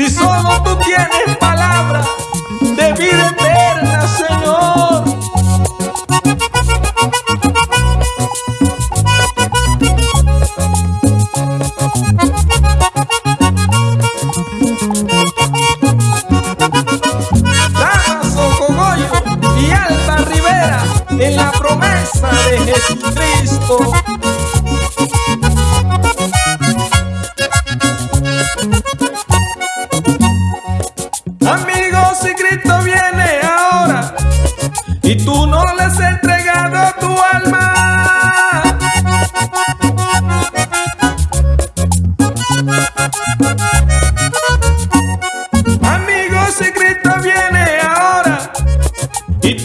6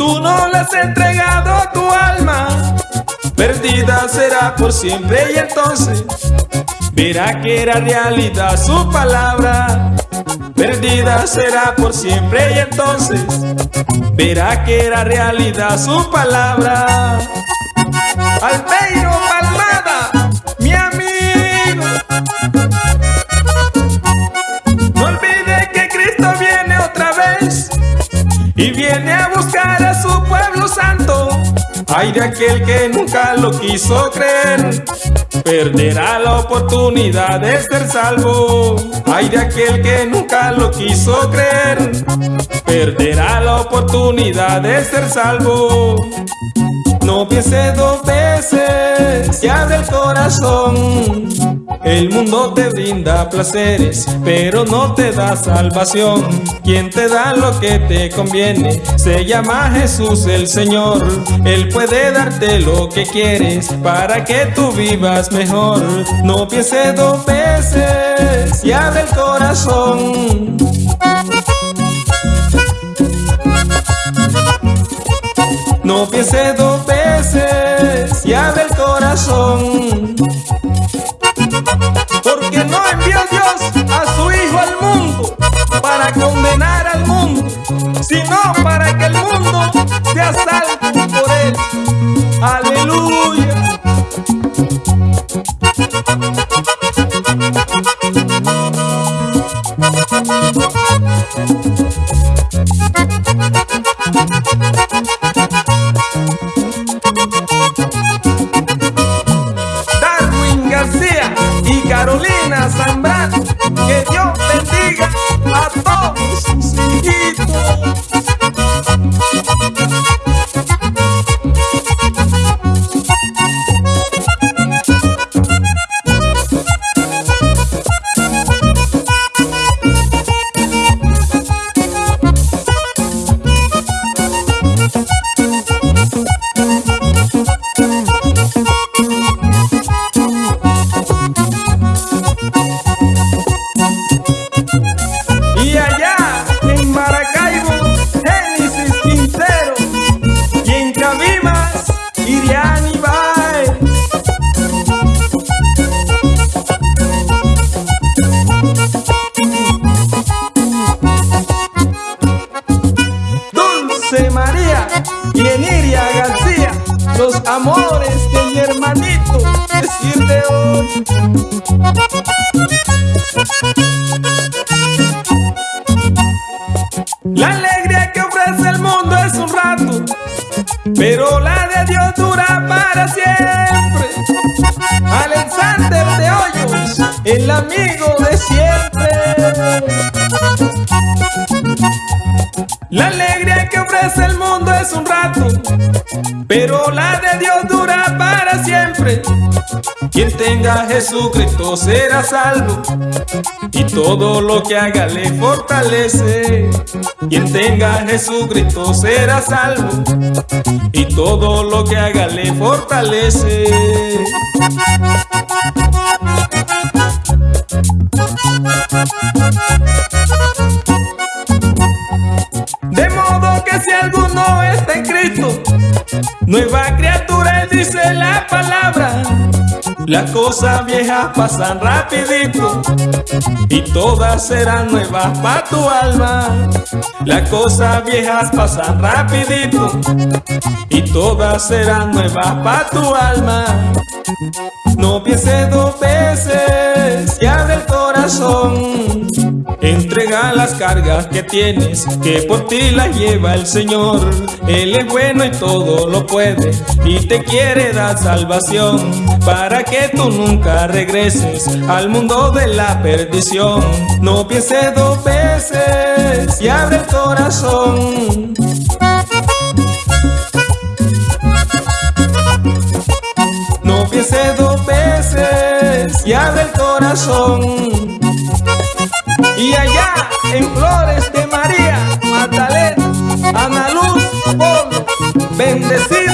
tú no le has entregado tu alma, perdida será por siempre y entonces verá que era realidad su palabra. Perdida será por siempre y entonces verá que era realidad su palabra. Albeiro Ay de aquel que nunca lo quiso creer, perderá la oportunidad de ser salvo. Ay de aquel que nunca lo quiso creer, perderá la oportunidad de ser salvo. No piense dos veces y abre el corazón. El mundo te brinda placeres, pero no te da salvación. Quien te da lo que te conviene se llama Jesús el Señor. Él puede darte lo que quieres para que tú vivas mejor. No piense dos veces y abre el corazón. No piense dos veces y abre el corazón. Sino para María y Eniria García, los amores de mi hermanito, decir de hoy. La alegría que ofrece el mundo es un rato, pero la de Dios dura para siempre. Alexander de Hoyos, el amigo de siempre. La alegría que ofrece el mundo es un rato, pero la de Dios dura para siempre. Quien tenga a Jesucristo será salvo, y todo lo que haga le fortalece. Quien tenga a Jesucristo será salvo, y todo lo que haga le fortalece. Las cosas viejas pasan rapidito y todas serán nuevas para tu alma. Las cosas viejas pasan rapidito y todas serán nuevas para tu alma. No pienses dos veces y abre el corazón. Entrega las cargas que tienes, que por ti las lleva el Señor. Él es bueno y todo lo puede, y te quiere dar salvación, para que tú nunca regreses al mundo de la perdición. No pienses dos veces y abre el corazón. No pienses dos veces y abre el corazón. Decir